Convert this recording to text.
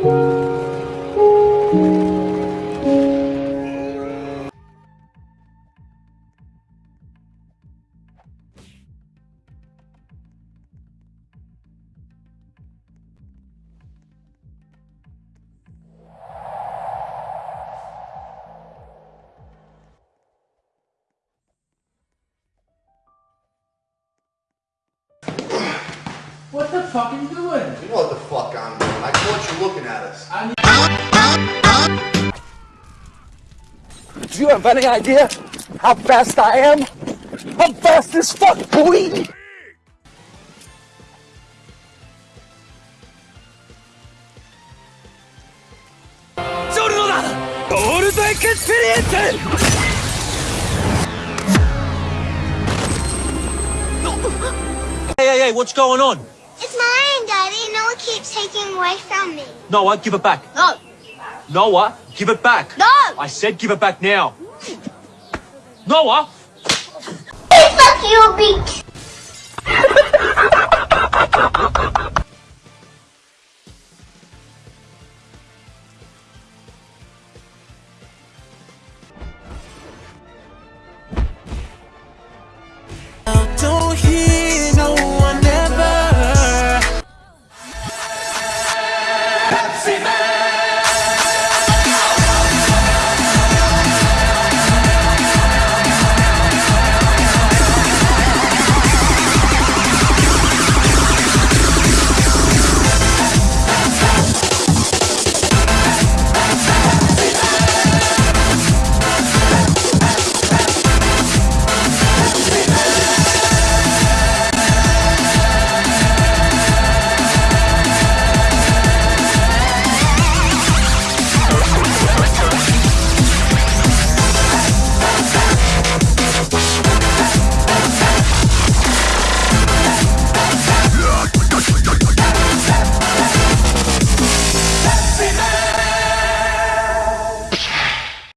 What the fuck are you doing? You know what the fuck I'm doing. I caught you looking at us. Do you have any idea how fast I am? I'm fast as fuck, boy! Hey, hey, hey, what's going on? Away from me. Noah, give it back. No. Noah, give it back. No. I said give it back now. Noah! Fuck you, beak.